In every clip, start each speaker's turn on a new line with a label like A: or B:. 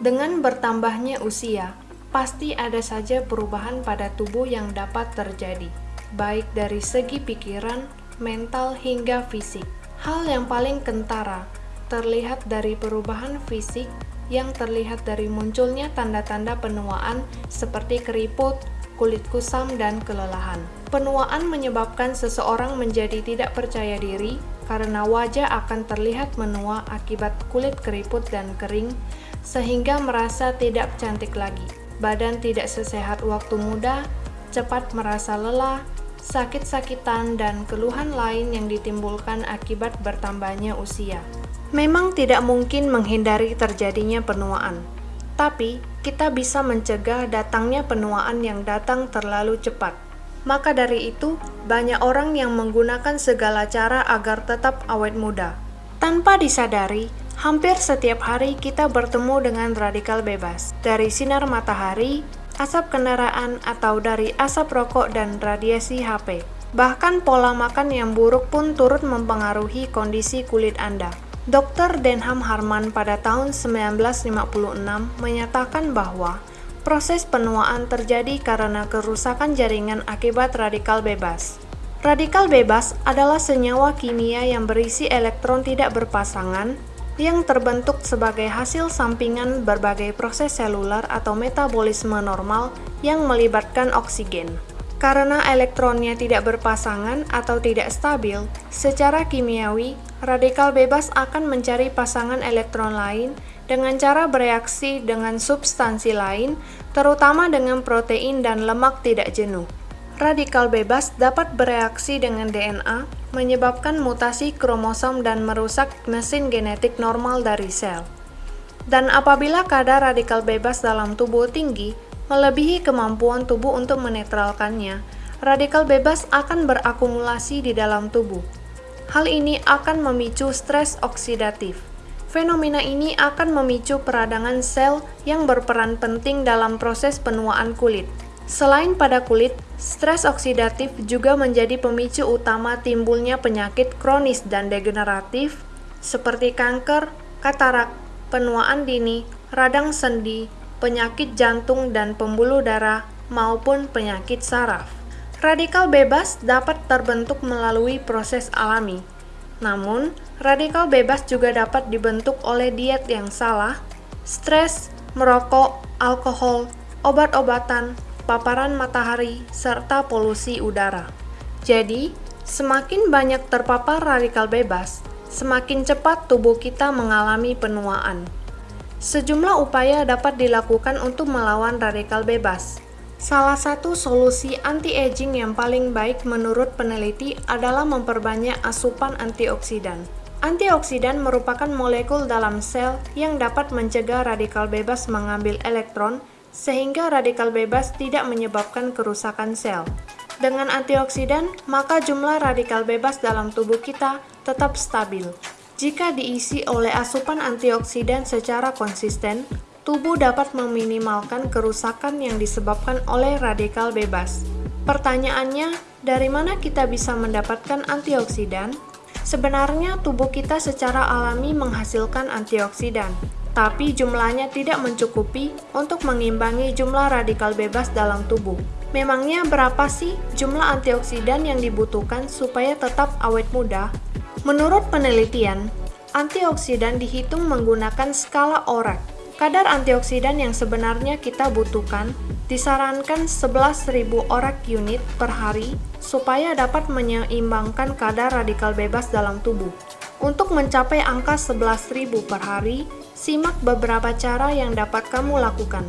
A: Dengan bertambahnya usia, pasti ada saja perubahan pada tubuh yang dapat terjadi, baik dari segi pikiran, mental, hingga fisik. Hal yang paling kentara terlihat dari perubahan fisik yang terlihat dari munculnya tanda-tanda penuaan seperti keriput, kulit kusam, dan kelelahan. Penuaan menyebabkan seseorang menjadi tidak percaya diri karena wajah akan terlihat menua akibat kulit keriput dan kering, sehingga merasa tidak cantik lagi. Badan tidak sesehat waktu muda, cepat merasa lelah, sakit-sakitan, dan keluhan lain yang ditimbulkan akibat bertambahnya usia. Memang tidak mungkin menghindari terjadinya penuaan, tapi kita bisa mencegah datangnya penuaan yang datang terlalu cepat. Maka dari itu, banyak orang yang menggunakan segala cara agar tetap awet muda. Tanpa disadari, hampir setiap hari kita bertemu dengan radikal bebas dari sinar matahari, asap kendaraan, atau dari asap rokok dan radiasi HP. Bahkan pola makan yang buruk pun turut mempengaruhi kondisi kulit Anda. Dr. Denham Harman pada tahun 1956 menyatakan bahwa proses penuaan terjadi karena kerusakan jaringan akibat radikal bebas. Radikal bebas adalah senyawa kimia yang berisi elektron tidak berpasangan yang terbentuk sebagai hasil sampingan berbagai proses seluler atau metabolisme normal yang melibatkan oksigen. Karena elektronnya tidak berpasangan atau tidak stabil, secara kimiawi, radikal bebas akan mencari pasangan elektron lain dengan cara bereaksi dengan substansi lain, terutama dengan protein dan lemak tidak jenuh. Radikal bebas dapat bereaksi dengan DNA, menyebabkan mutasi kromosom dan merusak mesin genetik normal dari sel. Dan apabila kadar radikal bebas dalam tubuh tinggi, melebihi kemampuan tubuh untuk menetralkannya, radikal bebas akan berakumulasi di dalam tubuh. Hal ini akan memicu stres oksidatif. Fenomena ini akan memicu peradangan sel yang berperan penting dalam proses penuaan kulit. Selain pada kulit, stres oksidatif juga menjadi pemicu utama timbulnya penyakit kronis dan degeneratif seperti kanker, katarak, penuaan dini, radang sendi, penyakit jantung dan pembuluh darah, maupun penyakit saraf. Radikal bebas dapat terbentuk melalui proses alami. Namun, radikal bebas juga dapat dibentuk oleh diet yang salah, stres, merokok, alkohol, obat-obatan, paparan matahari, serta polusi udara. Jadi, semakin banyak terpapar radikal bebas, semakin cepat tubuh kita mengalami penuaan. Sejumlah upaya dapat dilakukan untuk melawan radikal bebas. Salah satu solusi anti-aging yang paling baik menurut peneliti adalah memperbanyak asupan antioksidan. Antioksidan merupakan molekul dalam sel yang dapat mencegah radikal bebas mengambil elektron sehingga radikal bebas tidak menyebabkan kerusakan sel. Dengan antioksidan, maka jumlah radikal bebas dalam tubuh kita tetap stabil. Jika diisi oleh asupan antioksidan secara konsisten, tubuh dapat meminimalkan kerusakan yang disebabkan oleh radikal bebas. Pertanyaannya, dari mana kita bisa mendapatkan antioksidan? Sebenarnya, tubuh kita secara alami menghasilkan antioksidan, tapi jumlahnya tidak mencukupi untuk mengimbangi jumlah radikal bebas dalam tubuh. Memangnya berapa sih jumlah antioksidan yang dibutuhkan supaya tetap awet muda? Menurut penelitian, antioksidan dihitung menggunakan skala ORAC. Kadar antioksidan yang sebenarnya kita butuhkan disarankan 11.000 ORAC unit per hari supaya dapat menyeimbangkan kadar radikal bebas dalam tubuh. Untuk mencapai angka 11.000 per hari, simak beberapa cara yang dapat kamu lakukan.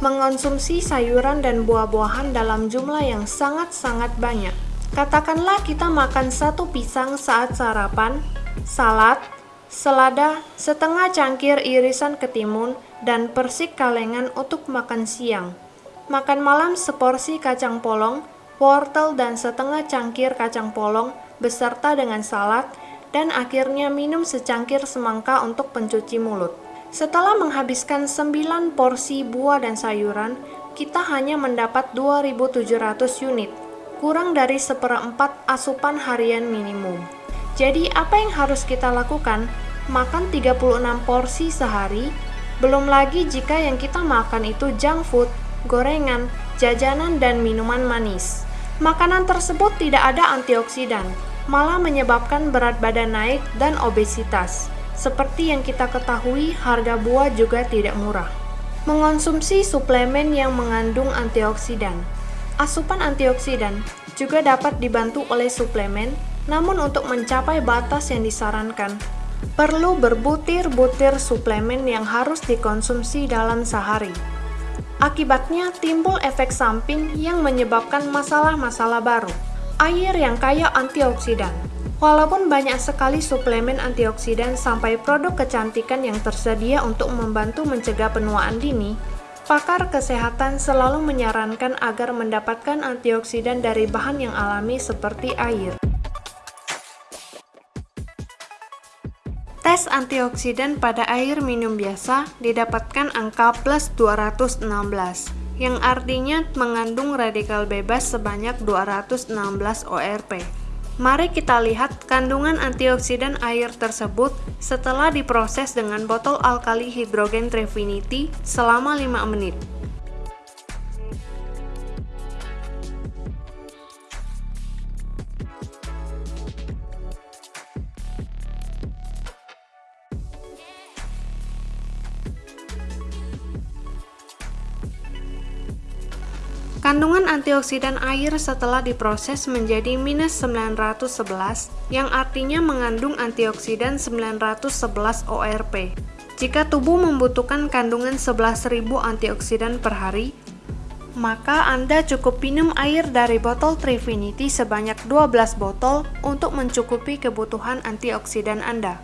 A: Mengonsumsi sayuran dan buah-buahan dalam jumlah yang sangat-sangat banyak. Katakanlah kita makan satu pisang saat sarapan, salad, selada, setengah cangkir irisan ketimun, dan persik kalengan untuk makan siang. Makan malam seporsi kacang polong, wortel dan setengah cangkir kacang polong beserta dengan salad, dan akhirnya minum secangkir semangka untuk pencuci mulut. Setelah menghabiskan 9 porsi buah dan sayuran, kita hanya mendapat 2700 unit, kurang dari seperempat asupan harian minimum. Jadi apa yang harus kita lakukan? Makan 36 porsi sehari, Belum lagi jika yang kita makan itu junk food, gorengan, jajanan, dan minuman manis. Makanan tersebut tidak ada antioksidan, malah menyebabkan berat badan naik dan obesitas. Seperti yang kita ketahui, harga buah juga tidak murah. Mengonsumsi suplemen yang mengandung antioksidan. Asupan antioksidan juga dapat dibantu oleh suplemen, namun untuk mencapai batas yang disarankan, perlu berbutir-butir suplemen yang harus dikonsumsi dalam sehari. Akibatnya timbul efek samping yang menyebabkan masalah-masalah baru. Air yang kaya antioksidan. Walaupun banyak sekali suplemen antioksidan sampai produk kecantikan yang tersedia untuk membantu mencegah penuaan dini, pakar kesehatan selalu menyarankan agar mendapatkan antioksidan dari bahan yang alami seperti air. Tes antioksidan pada air minum biasa didapatkan angka plus 216, yang artinya mengandung radikal bebas sebanyak 216 ORP. Mari kita lihat kandungan antioksidan air tersebut setelah diproses dengan botol alkali hidrogen Trefinity selama 5 menit. Antioksidan air setelah diproses menjadi minus 911, yang artinya mengandung antioksidan 911 ORP. Jika tubuh membutuhkan kandungan 11.000 antioksidan per hari, maka Anda cukup minum air dari botol Trifinity sebanyak 12 botol untuk mencukupi kebutuhan antioksidan Anda.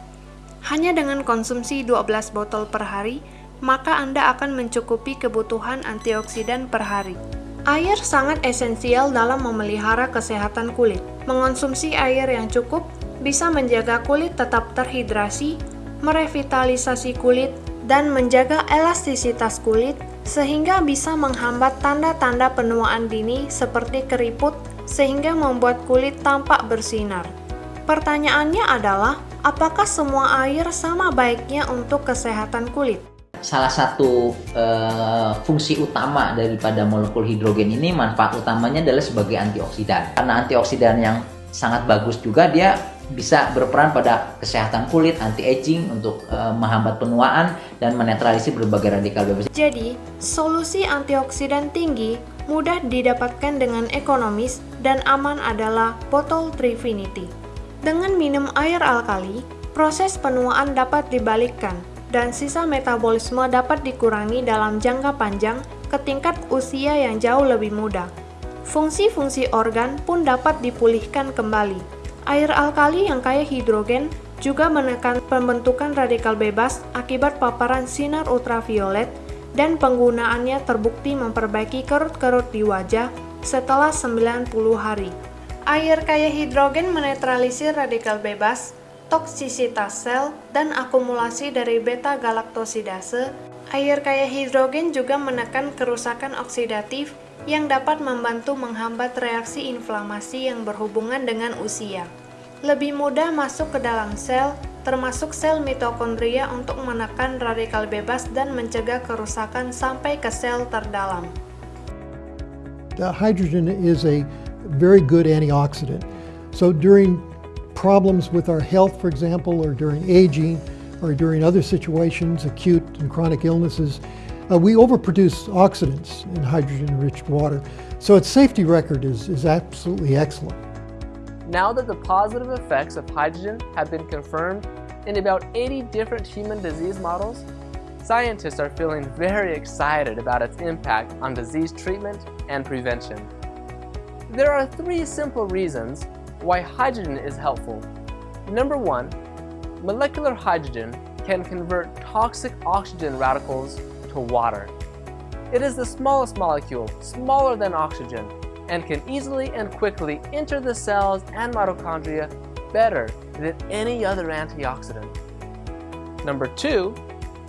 A: Hanya dengan konsumsi 12 botol per hari, maka Anda akan mencukupi kebutuhan antioksidan per hari. Air sangat esensial dalam memelihara kesehatan kulit. Mengonsumsi air yang cukup bisa menjaga kulit tetap terhidrasi, merevitalisasi kulit, dan menjaga elastisitas kulit sehingga bisa menghambat tanda-tanda penuaan dini seperti keriput sehingga membuat kulit tampak bersinar. Pertanyaannya adalah, apakah semua air sama baiknya untuk kesehatan kulit?
B: Salah satu uh, fungsi utama daripada molekul hidrogen ini manfaat utamanya adalah sebagai antioksidan. Karena antioksidan yang sangat bagus juga dia bisa berperan pada kesehatan kulit, anti-aging untuk uh, menghambat penuaan dan menetralisir berbagai radikal bebas.
A: Jadi, solusi antioksidan tinggi mudah didapatkan dengan ekonomis dan aman adalah botol Trifinity. Dengan minum air alkali, proses penuaan dapat dibalikkan dan sisa metabolisme dapat dikurangi dalam jangka panjang ke tingkat usia yang jauh lebih muda. Fungsi-fungsi organ pun dapat dipulihkan kembali. Air alkali yang kaya hidrogen juga menekan pembentukan radikal bebas akibat paparan sinar ultraviolet dan penggunaannya terbukti memperbaiki kerut-kerut di wajah setelah 90 hari. Air kaya hidrogen menetralisir radikal bebas toksisitas sel, dan akumulasi dari beta-galaktosidase, air kaya hidrogen juga menekan kerusakan oksidatif yang dapat membantu menghambat reaksi inflamasi yang berhubungan dengan usia. Lebih mudah masuk ke dalam sel, termasuk sel mitokondria untuk menekan radikal bebas dan mencegah kerusakan sampai ke sel terdalam.
C: The hydrogen is a very good antioxidant. So during problems with our health, for example, or during aging, or during other situations, acute and chronic illnesses, uh, we overproduce oxidants in hydrogen-rich water. So its safety record is, is absolutely excellent.
D: Now that the positive effects of hydrogen have been confirmed in about 80 different human disease models, scientists are feeling very excited about its impact on disease treatment and prevention. There are three simple reasons why hydrogen is helpful. Number one, molecular hydrogen can convert toxic oxygen radicals to water. It is the smallest molecule, smaller than oxygen, and can easily and quickly enter the cells and mitochondria better than any other antioxidant. Number two,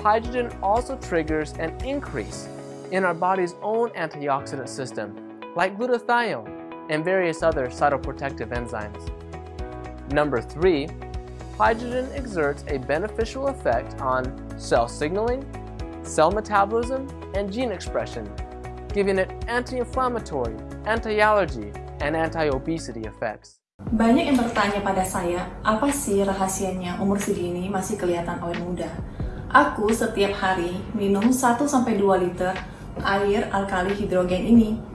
D: hydrogen also triggers an increase in our body's own antioxidant system, like glutathione, and various other cytoprotective enzymes. Number three, hydrogen exerts a beneficial effect on cell signaling, cell metabolism, and gene expression, giving it anti-inflammatory, anti-allergy, and anti-obesity effects.
E: Banyak yang bertanya pada saya, apa sih rahasianya umur segini masih kelihatan awet muda? Aku setiap hari minum 1-2 liter air alkali hidrogen ini.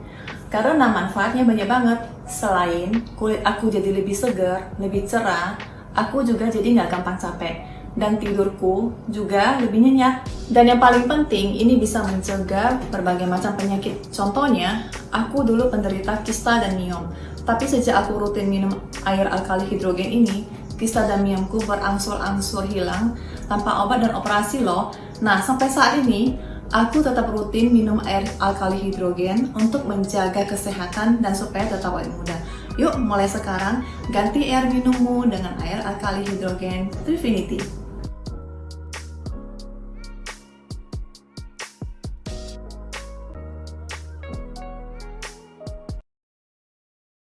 E: Karena manfaatnya banyak banget. Selain kulit aku jadi lebih segar, lebih cerah, aku juga jadi nggak gampang capek. Dan tidurku juga lebih nyenyak. Dan yang paling penting, ini bisa mencegah berbagai macam penyakit. Contohnya, aku dulu penderita kista dan miom. Tapi sejak aku rutin minum air alkali hidrogen ini, kista dan miomku berangsur-angsur hilang tanpa obat dan operasi loh. Nah, sampai saat ini, aku tetap rutin minum air alkali hidrogen untuk menjaga kesehatan dan supaya tetap awet muda. Yuk, mulai sekarang ganti air minummu dengan air alkali hidrogen Trifinity.